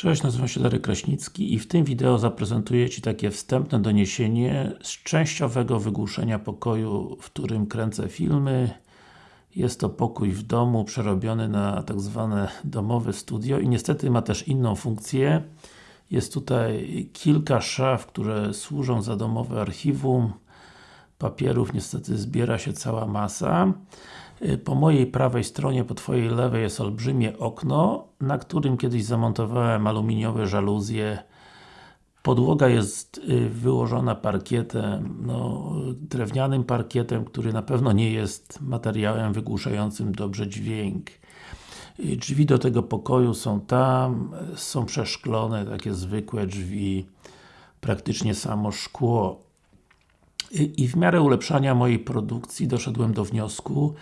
Cześć, nazywam się Darek Kraśnicki i w tym wideo zaprezentuję Ci takie wstępne doniesienie z częściowego wygłuszenia pokoju, w którym kręcę filmy. Jest to pokój w domu, przerobiony na tak zwane domowe studio i niestety ma też inną funkcję. Jest tutaj kilka szaf, które służą za domowe archiwum. Papierów niestety zbiera się cała masa. Y, po mojej prawej stronie, po Twojej lewej jest olbrzymie okno, na którym kiedyś zamontowałem aluminiowe żaluzje. Podłoga jest y, wyłożona parkietem, no, drewnianym parkietem, który na pewno nie jest materiałem wygłuszającym dobrze dźwięk. Y, drzwi do tego pokoju są tam, są przeszklone, takie zwykłe drzwi, praktycznie samo szkło. I w miarę ulepszania mojej produkcji doszedłem do wniosku,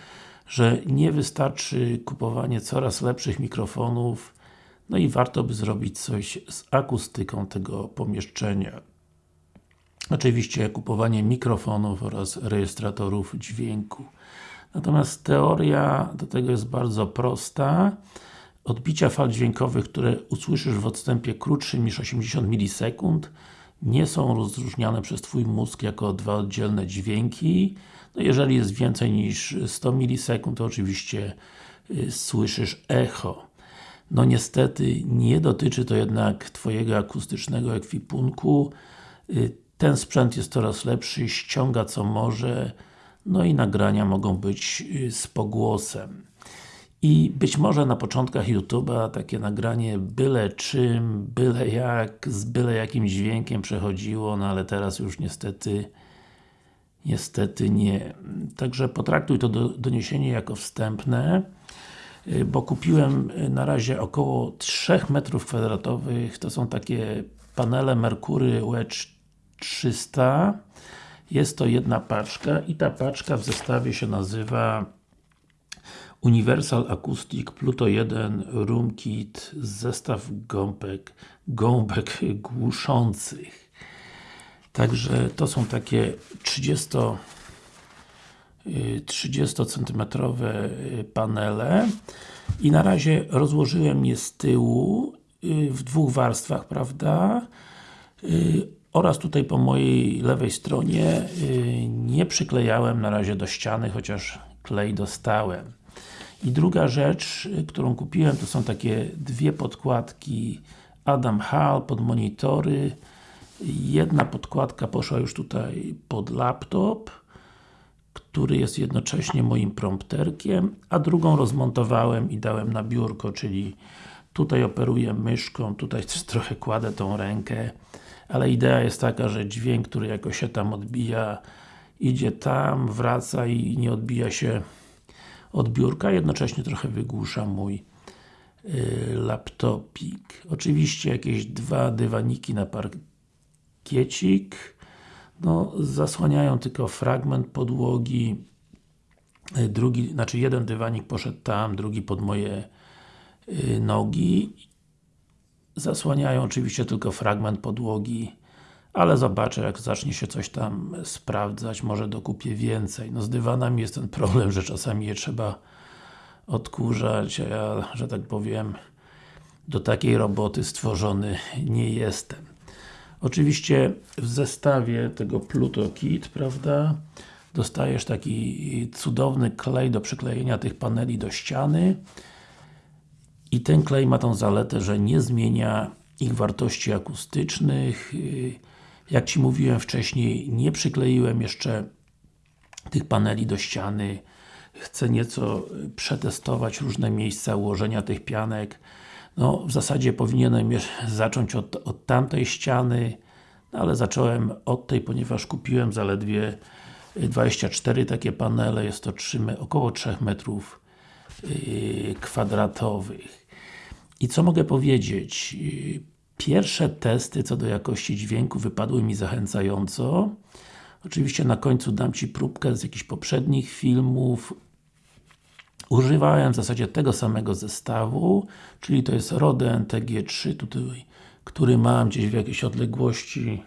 że nie wystarczy kupowanie coraz lepszych mikrofonów, no i warto by zrobić coś z akustyką tego pomieszczenia. Oczywiście kupowanie mikrofonów oraz rejestratorów dźwięku. Natomiast teoria do tego jest bardzo prosta. Odbicia fal dźwiękowych, które usłyszysz w odstępie krótszym niż 80 milisekund nie są rozróżniane przez Twój mózg jako dwa oddzielne dźwięki. No jeżeli jest więcej niż 100 milisekund, to oczywiście y, słyszysz echo. No niestety, nie dotyczy to jednak Twojego akustycznego ekwipunku. Y, ten sprzęt jest coraz lepszy, ściąga co może, no i nagrania mogą być y, z pogłosem. I być może na początkach YouTube'a takie nagranie byle czym, byle jak, z byle jakim dźwiękiem przechodziło, no ale teraz już niestety niestety nie. Także potraktuj to do, doniesienie jako wstępne, y, bo kupiłem y, na razie około 3 metrów kwadratowych, to są takie panele Mercury Wedge 300 jest to jedna paczka i ta paczka w zestawie się nazywa Universal Acoustic Pluto 1 Room Kit zestaw gąbek, gąbek głuszących. Także to są takie 30 30 cm panele i na razie rozłożyłem je z tyłu y, w dwóch warstwach, prawda? Y, oraz tutaj po mojej lewej stronie y, nie przyklejałem na razie do ściany, chociaż klej dostałem. I druga rzecz, którą kupiłem, to są takie dwie podkładki Adam Hall pod monitory. Jedna podkładka poszła już tutaj pod laptop, który jest jednocześnie moim prompterkiem, a drugą rozmontowałem i dałem na biurko, czyli tutaj operuję myszką, tutaj trochę kładę tą rękę, ale idea jest taka, że dźwięk, który jakoś się tam odbija, idzie tam, wraca i nie odbija się od biurka, jednocześnie trochę wygłusza mój y, laptopik. Oczywiście jakieś dwa dywaniki na parkiecik, no, zasłaniają tylko fragment podłogi, y, drugi, znaczy jeden dywanik poszedł tam, drugi pod moje y, nogi. Zasłaniają oczywiście tylko fragment podłogi ale zobaczę, jak zacznie się coś tam sprawdzać, może dokupię więcej. No z dywanami jest ten problem, że czasami je trzeba odkurzać, a ja, że tak powiem, do takiej roboty stworzony nie jestem. Oczywiście w zestawie tego Pluto Kit, prawda, dostajesz taki cudowny klej do przyklejenia tych paneli do ściany i ten klej ma tą zaletę, że nie zmienia ich wartości akustycznych, jak Ci mówiłem wcześniej, nie przykleiłem jeszcze tych paneli do ściany. Chcę nieco przetestować różne miejsca ułożenia tych pianek. No, w zasadzie powinienem zacząć od, od tamtej ściany, no, ale zacząłem od tej, ponieważ kupiłem zaledwie 24 takie panele, jest to 3, około 3 metrów yy, kwadratowych. I co mogę powiedzieć? Pierwsze testy co do jakości dźwięku wypadły mi zachęcająco. Oczywiście na końcu dam Ci próbkę z jakichś poprzednich filmów. Używałem w zasadzie tego samego zestawu, czyli to jest Rode NTG3, tutaj, który mam gdzieś w jakiejś odległości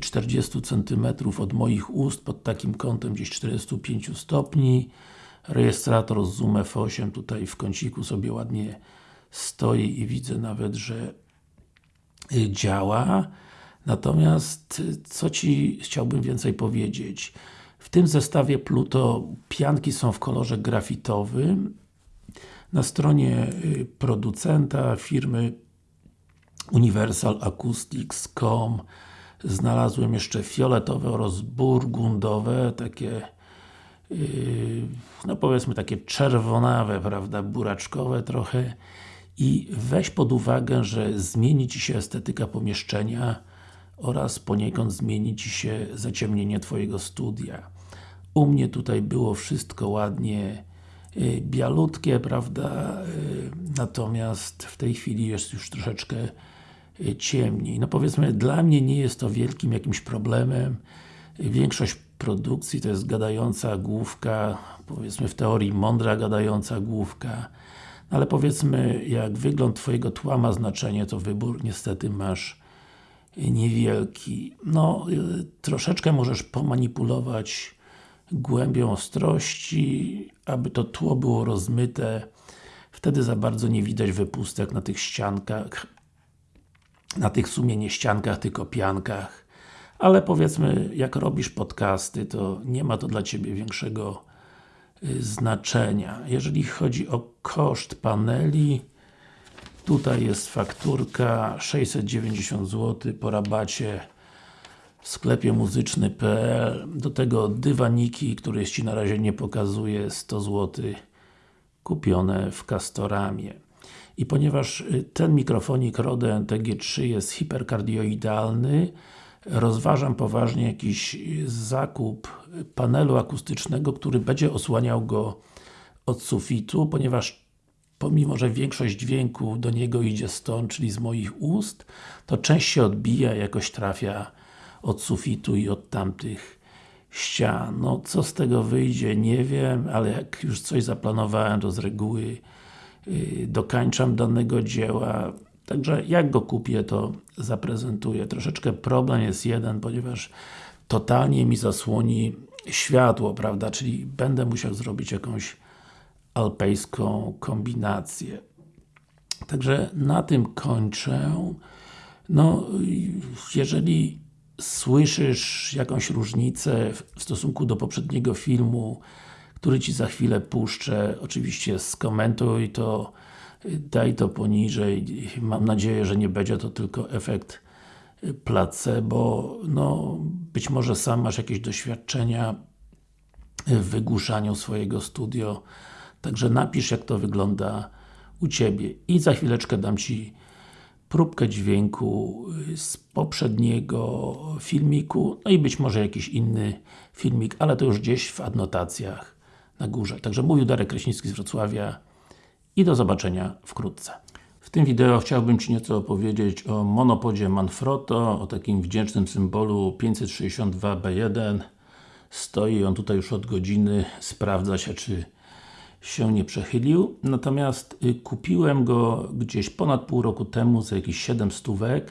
40 cm od moich ust, pod takim kątem gdzieś 45 stopni. Rejestrator z Zoom F8 tutaj w kąciku sobie ładnie stoi i widzę nawet, że y, działa. Natomiast, y, co Ci chciałbym więcej powiedzieć? W tym zestawie Pluto pianki są w kolorze grafitowym. Na stronie y, producenta, firmy universalacoustics.com znalazłem jeszcze fioletowe oraz burgundowe, takie yy, no powiedzmy takie czerwonawe, prawda, buraczkowe trochę i weź pod uwagę, że zmieni Ci się estetyka pomieszczenia oraz poniekąd zmieni Ci się zaciemnienie Twojego studia. U mnie tutaj było wszystko ładnie yy, bialutkie, prawda, yy, natomiast w tej chwili jest już troszeczkę yy, ciemniej. No powiedzmy, dla mnie nie jest to wielkim jakimś problemem. Większość produkcji to jest gadająca główka, powiedzmy w teorii mądra gadająca główka, ale powiedzmy, jak wygląd Twojego tła ma znaczenie, to wybór niestety masz niewielki. No, y, troszeczkę możesz pomanipulować głębią ostrości, aby to tło było rozmyte. Wtedy za bardzo nie widać wypustek na tych ściankach, na tych w sumie nie ściankach, tylko piankach. Ale powiedzmy, jak robisz podcasty, to nie ma to dla Ciebie większego znaczenia. Jeżeli chodzi o koszt paneli, tutaj jest fakturka 690 zł po rabacie w sklepie muzyczny.pl do tego dywaniki, które Ci na razie nie pokazuję, 100 zł kupione w Castoramie. I ponieważ y, ten mikrofonik Rode NTG3 jest hiperkardioidalny, rozważam poważnie jakiś zakup panelu akustycznego, który będzie osłaniał go od sufitu, ponieważ pomimo, że większość dźwięku do niego idzie stąd, czyli z moich ust, to część się odbija, jakoś trafia od sufitu i od tamtych ścian. No, co z tego wyjdzie, nie wiem, ale jak już coś zaplanowałem, to z reguły yy, dokańczam danego dzieła. Także jak go kupię, to zaprezentuję. Troszeczkę problem jest jeden, ponieważ totalnie mi zasłoni światło, prawda, czyli będę musiał zrobić jakąś alpejską kombinację. Także na tym kończę. No, jeżeli słyszysz jakąś różnicę w stosunku do poprzedniego filmu, który Ci za chwilę puszczę, oczywiście skomentuj to, daj to poniżej. Mam nadzieję, że nie będzie to tylko efekt placebo. No, być może sam masz jakieś doświadczenia w wygłuszaniu swojego studio. Także napisz jak to wygląda u Ciebie i za chwileczkę dam Ci próbkę dźwięku z poprzedniego filmiku, no i być może jakiś inny filmik, ale to już gdzieś w adnotacjach na górze. Także mówił Darek Kraśnicki z Wrocławia i do zobaczenia wkrótce. W tym wideo chciałbym Ci nieco opowiedzieć o monopodzie Manfrotto, o takim wdzięcznym symbolu 562B1 stoi on tutaj już od godziny, sprawdza się czy się nie przechylił, natomiast y, kupiłem go gdzieś ponad pół roku temu za jakieś 7 stówek